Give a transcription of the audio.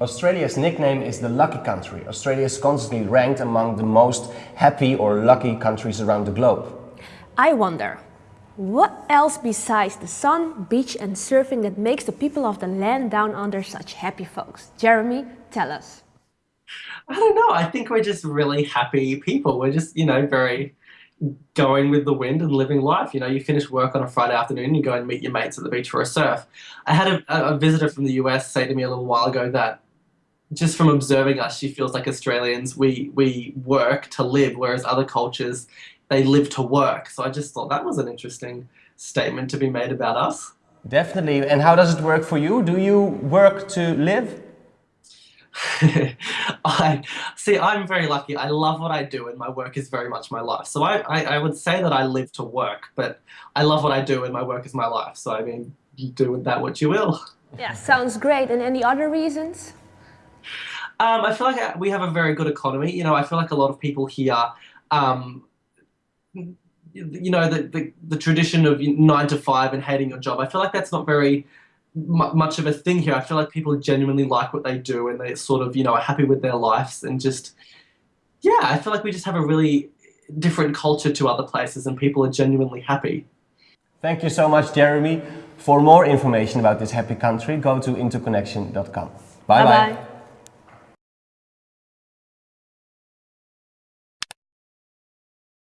Australia's nickname is the lucky country. Australia is constantly ranked among the most happy or lucky countries around the globe. I wonder, what else besides the sun, beach and surfing that makes the people of the land down under such happy folks? Jeremy, tell us. I don't know. I think we're just really happy people. We're just, you know, very going with the wind and living life. You know, you finish work on a Friday afternoon, you go and meet your mates at the beach for a surf. I had a, a visitor from the US say to me a little while ago that just from observing us, she feels like Australians, we, we work to live, whereas other cultures, they live to work. So I just thought that was an interesting statement to be made about us. Definitely. And how does it work for you? Do you work to live? I see. I'm very lucky. I love what I do, and my work is very much my life. So I, I, I, would say that I live to work, but I love what I do, and my work is my life. So I mean, you do with that what you will. Yeah, sounds great. And any other reasons? Um, I feel like uh, we have a very good economy. You know, I feel like a lot of people here. Um, you know, the, the, the tradition of nine to five and hating your job. I feel like that's not very much of a thing here. I feel like people genuinely like what they do and they sort of, you know, are happy with their lives and just, yeah, I feel like we just have a really different culture to other places and people are genuinely happy. Thank you so much, Jeremy. For more information about this happy country, go to interconnection.com. Bye-bye.